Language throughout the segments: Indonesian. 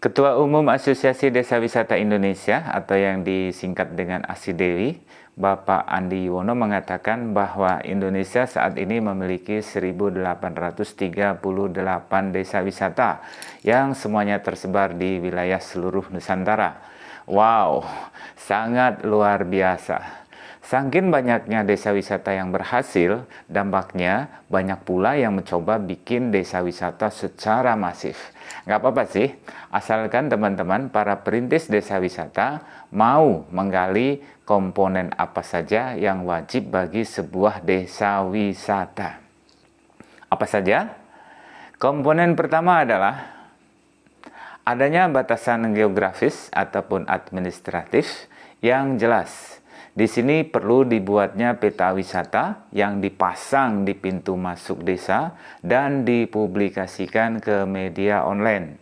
Ketua Umum Asosiasi Desa Wisata Indonesia atau yang disingkat dengan ASIDEWI, Bapak Andi Yuwono mengatakan bahwa Indonesia saat ini memiliki 1.838 desa wisata yang semuanya tersebar di wilayah seluruh Nusantara. Wow, sangat luar biasa. Sangkin banyaknya desa wisata yang berhasil, dampaknya banyak pula yang mencoba bikin desa wisata secara masif. Nggak apa-apa sih, asalkan teman-teman para perintis desa wisata mau menggali komponen apa saja yang wajib bagi sebuah desa wisata. Apa saja? Komponen pertama adalah adanya batasan geografis ataupun administratif yang jelas di sini perlu dibuatnya peta wisata yang dipasang di pintu masuk desa dan dipublikasikan ke media online.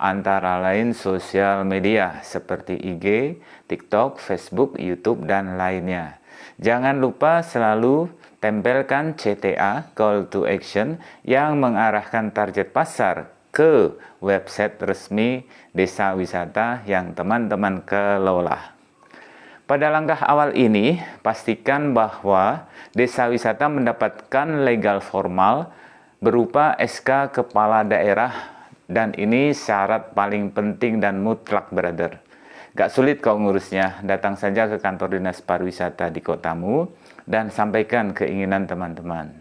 Antara lain sosial media seperti IG, TikTok, Facebook, YouTube, dan lainnya. Jangan lupa selalu tempelkan CTA, Call to Action, yang mengarahkan target pasar ke website resmi desa wisata yang teman-teman kelola. Pada langkah awal ini, pastikan bahwa desa wisata mendapatkan legal formal berupa SK Kepala Daerah dan ini syarat paling penting dan mutlak, brother. Gak sulit kau ngurusnya, datang saja ke kantor dinas pariwisata di kotamu dan sampaikan keinginan teman-teman.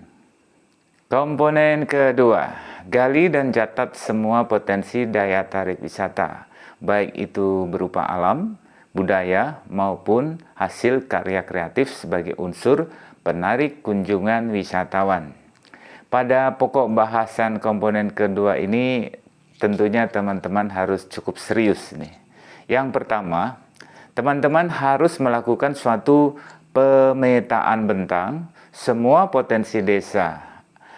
Komponen kedua, gali dan catat semua potensi daya tarik wisata, baik itu berupa alam, budaya maupun hasil karya kreatif sebagai unsur penarik kunjungan wisatawan. Pada pokok bahasan komponen kedua ini tentunya teman-teman harus cukup serius nih. Yang pertama, teman-teman harus melakukan suatu pemetaan bentang semua potensi desa.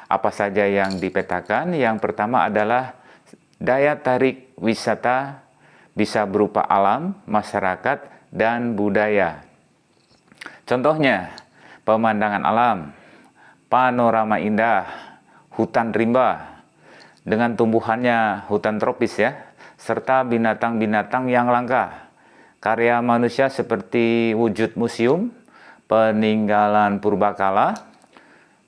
Apa saja yang dipetakan? Yang pertama adalah daya tarik wisata bisa berupa alam, masyarakat, dan budaya. Contohnya, pemandangan alam, panorama indah, hutan rimba, dengan tumbuhannya hutan tropis ya, serta binatang-binatang yang langka. Karya manusia seperti wujud museum, peninggalan purbakala,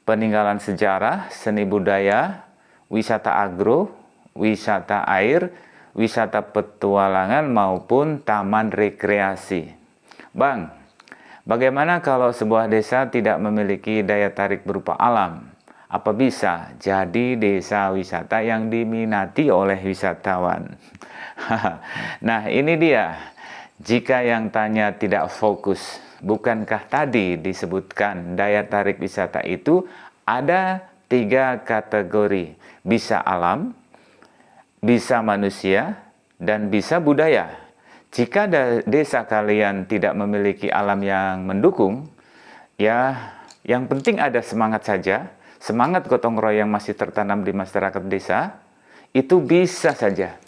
peninggalan sejarah, seni budaya, wisata agro, wisata air, wisata petualangan maupun taman rekreasi. Bang, bagaimana kalau sebuah desa tidak memiliki daya tarik berupa alam? Apa bisa jadi desa wisata yang diminati oleh wisatawan? nah ini dia, jika yang tanya tidak fokus, bukankah tadi disebutkan daya tarik wisata itu ada tiga kategori, bisa alam, bisa manusia, dan bisa budaya. Jika desa kalian tidak memiliki alam yang mendukung, ya yang penting ada semangat saja, semangat gotong royong masih tertanam di masyarakat desa, itu bisa saja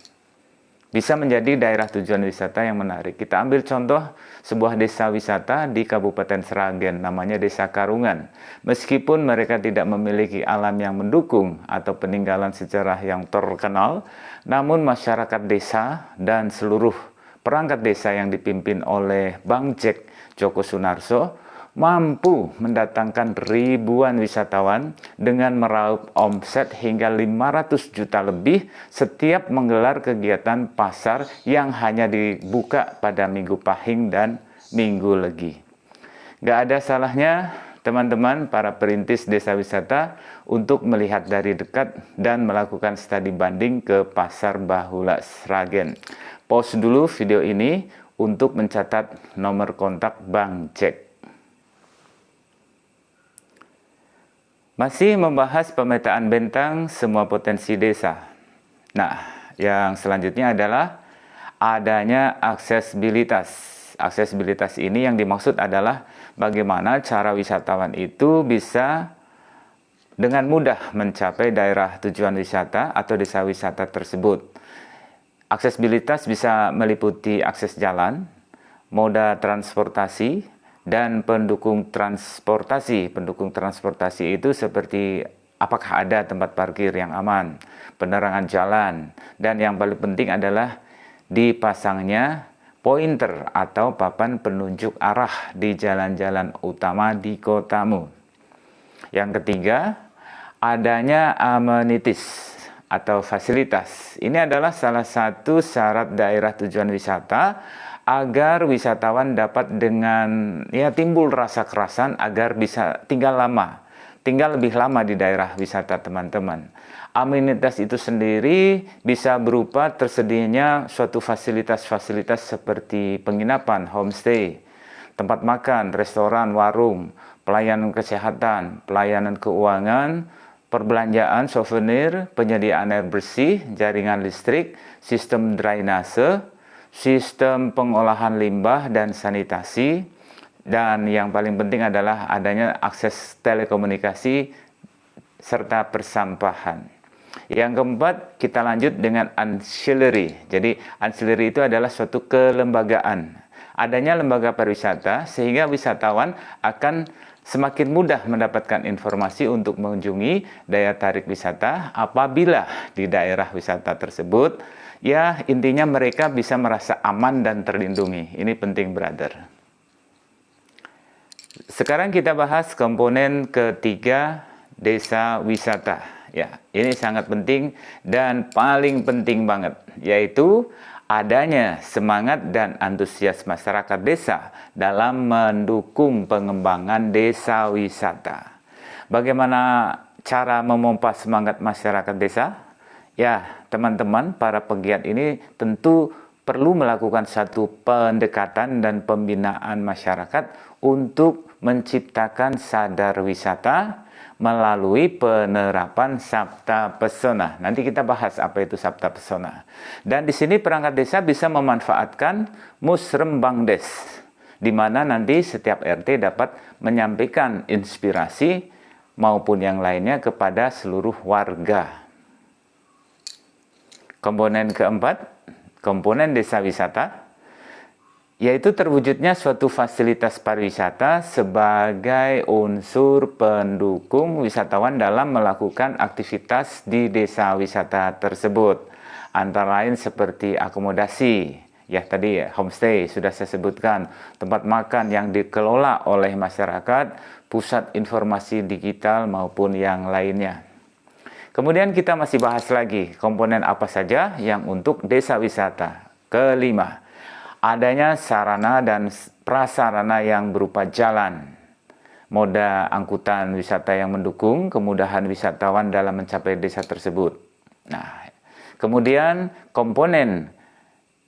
bisa menjadi daerah tujuan wisata yang menarik. Kita ambil contoh sebuah desa wisata di Kabupaten Seragen, namanya Desa Karungan. Meskipun mereka tidak memiliki alam yang mendukung atau peninggalan sejarah yang terkenal, namun masyarakat desa dan seluruh perangkat desa yang dipimpin oleh Bang Jack Joko Sunarso mampu mendatangkan ribuan wisatawan dengan meraup omset hingga 500 juta lebih setiap menggelar kegiatan pasar yang hanya dibuka pada Minggu Pahing dan Minggu Legi. Gak ada salahnya teman-teman para perintis desa wisata untuk melihat dari dekat dan melakukan studi banding ke Pasar Bahula Sragen. Pause dulu video ini untuk mencatat nomor kontak Bang Jack. Masih membahas pemetaan bentang semua potensi desa. Nah, yang selanjutnya adalah adanya aksesibilitas. Aksesibilitas ini yang dimaksud adalah bagaimana cara wisatawan itu bisa dengan mudah mencapai daerah tujuan wisata atau desa wisata tersebut. Aksesibilitas bisa meliputi akses jalan, moda transportasi, dan pendukung transportasi. Pendukung transportasi itu seperti apakah ada tempat parkir yang aman, penerangan jalan, dan yang paling penting adalah dipasangnya pointer atau papan penunjuk arah di jalan-jalan utama di kotamu. Yang ketiga, adanya amenities atau fasilitas. Ini adalah salah satu syarat daerah tujuan wisata agar wisatawan dapat dengan ya timbul rasa kerasan agar bisa tinggal lama, tinggal lebih lama di daerah wisata teman-teman. Amenitas itu sendiri bisa berupa tersedianya suatu fasilitas-fasilitas seperti penginapan, homestay, tempat makan, restoran, warung, pelayanan kesehatan, pelayanan keuangan, perbelanjaan, souvenir, penyediaan air bersih, jaringan listrik, sistem drainase, sistem pengolahan limbah dan sanitasi, dan yang paling penting adalah adanya akses telekomunikasi serta persampahan. Yang keempat, kita lanjut dengan ancillary. Jadi, ancillary itu adalah suatu kelembagaan. Adanya lembaga pariwisata sehingga wisatawan akan semakin mudah mendapatkan informasi untuk mengunjungi daya tarik wisata apabila di daerah wisata tersebut ya intinya mereka bisa merasa aman dan terlindungi. Ini penting, brother. Sekarang kita bahas komponen ketiga desa wisata. Ya, ini sangat penting dan paling penting banget, yaitu adanya semangat dan antusias masyarakat desa dalam mendukung pengembangan desa wisata. Bagaimana cara memompa semangat masyarakat desa? Ya, teman-teman, para pegiat ini tentu perlu melakukan satu pendekatan dan pembinaan masyarakat untuk menciptakan sadar wisata, melalui penerapan Sabta Pesona. Nanti kita bahas apa itu Sabta Pesona. Dan di sini perangkat desa bisa memanfaatkan Musrembang Des, di mana nanti setiap RT dapat menyampaikan inspirasi maupun yang lainnya kepada seluruh warga. Komponen keempat, komponen desa wisata yaitu terwujudnya suatu fasilitas pariwisata sebagai unsur pendukung wisatawan dalam melakukan aktivitas di desa wisata tersebut. Antara lain seperti akomodasi, ya tadi homestay sudah saya sebutkan, tempat makan yang dikelola oleh masyarakat, pusat informasi digital maupun yang lainnya. Kemudian kita masih bahas lagi komponen apa saja yang untuk desa wisata. Kelima, adanya sarana dan prasarana yang berupa jalan, moda angkutan wisata yang mendukung kemudahan wisatawan dalam mencapai desa tersebut. Nah, kemudian komponen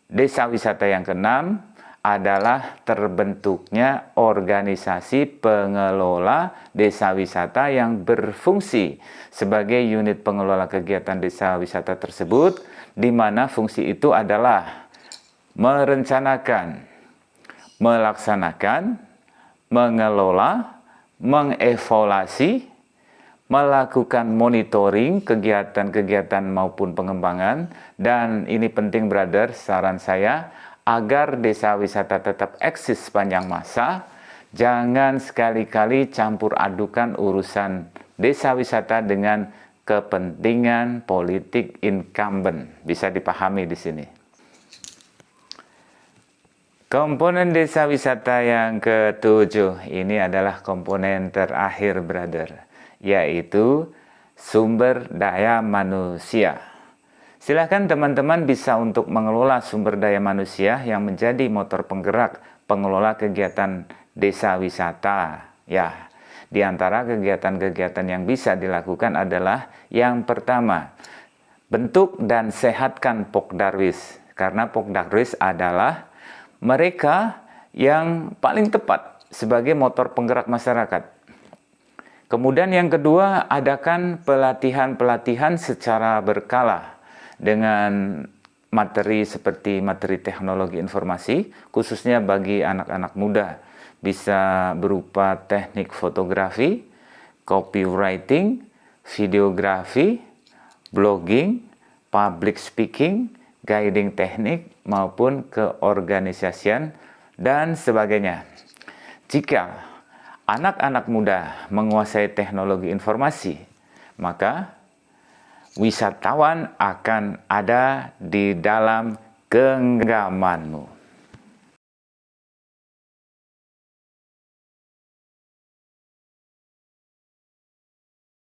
desa wisata yang keenam adalah terbentuknya organisasi pengelola desa wisata yang berfungsi sebagai unit pengelola kegiatan desa wisata tersebut, di mana fungsi itu adalah merencanakan, melaksanakan, mengelola, mengevaluasi, melakukan monitoring kegiatan-kegiatan maupun pengembangan. Dan ini penting brother saran saya agar desa wisata tetap eksis sepanjang masa jangan sekali-kali campur adukan urusan desa wisata dengan kepentingan politik incumbent bisa dipahami di sini Komponen desa wisata yang ketujuh ini adalah komponen terakhir, brother, yaitu sumber daya manusia. Silahkan teman-teman bisa untuk mengelola sumber daya manusia yang menjadi motor penggerak pengelola kegiatan desa wisata. Ya, di antara kegiatan-kegiatan yang bisa dilakukan adalah yang pertama, bentuk dan sehatkan Pokdarwis. Karena Pokdarwis adalah mereka yang paling tepat sebagai motor penggerak masyarakat. Kemudian yang kedua, adakan pelatihan-pelatihan secara berkala dengan materi seperti materi teknologi informasi, khususnya bagi anak-anak muda. Bisa berupa teknik fotografi, copywriting, videografi, blogging, public speaking, guiding teknik, maupun keorganisasian dan sebagainya. Jika anak-anak muda menguasai teknologi informasi, maka wisatawan akan ada di dalam genggamanmu.